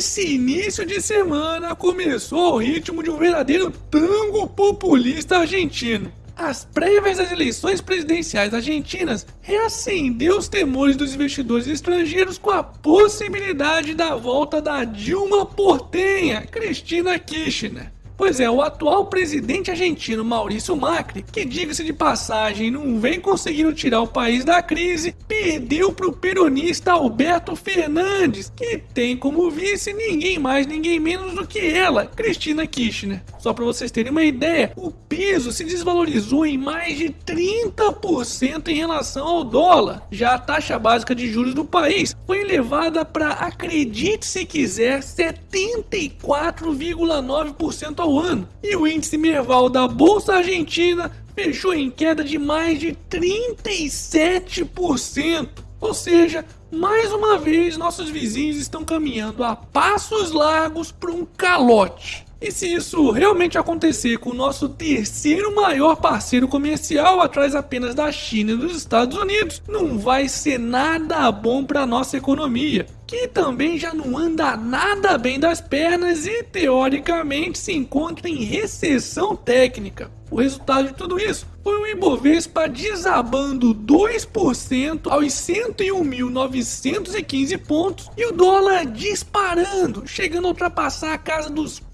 esse início de semana começou ao ritmo de um verdadeiro tango populista argentino. As prévias das eleições presidenciais argentinas reacendeu os temores dos investidores estrangeiros com a possibilidade da volta da Dilma Portenha, Cristina Kirchner. Pois é, o atual presidente argentino Maurício Macri, que diga-se de passagem não vem conseguindo tirar o país da crise, perdeu para o peronista Alberto Fernandes, que tem como vice ninguém mais, ninguém menos do que ela, Cristina Kirchner. Só para vocês terem uma ideia, o peso se desvalorizou em mais de 30% em relação ao dólar. Já a taxa básica de juros do país foi elevada para, acredite se quiser, 74,9% ao ano. E o índice Merval da Bolsa Argentina fechou em queda de mais de 37%. Ou seja, mais uma vez nossos vizinhos estão caminhando a passos largos para um calote. E se isso realmente acontecer com o nosso terceiro maior parceiro comercial, atrás apenas da China e dos Estados Unidos, não vai ser nada bom para nossa economia, que também já não anda nada bem das pernas e teoricamente se encontra em recessão técnica. O resultado de tudo isso foi o Ibovespa desabando 2% aos 101.915 pontos e o dólar disparando, chegando a ultrapassar a casa dos R$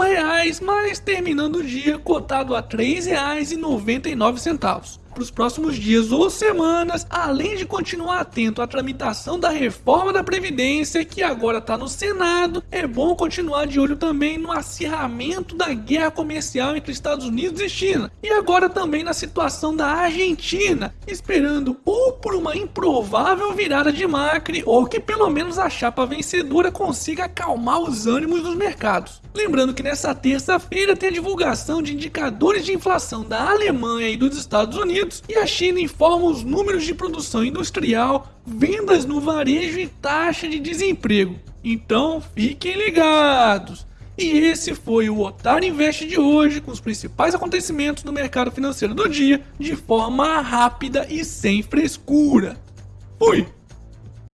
reais, mas terminando o dia cotado a R$ 3,99 para os próximos dias ou semanas, além de continuar atento à tramitação da reforma da Previdência, que agora está no Senado, é bom continuar de olho também no acirramento da guerra comercial entre Estados Unidos e China, e agora também na situação da Argentina, esperando ou por uma improvável virada de Macri, ou que pelo menos a chapa vencedora consiga acalmar os ânimos dos mercados. Lembrando que nessa terça-feira tem a divulgação de indicadores de inflação da Alemanha e dos Estados Unidos Unidos e a China informa os números de produção industrial, vendas no varejo e taxa de desemprego. Então fiquem ligados! E esse foi o Otário Invest de hoje, com os principais acontecimentos do mercado financeiro do dia, de forma rápida e sem frescura. Fui!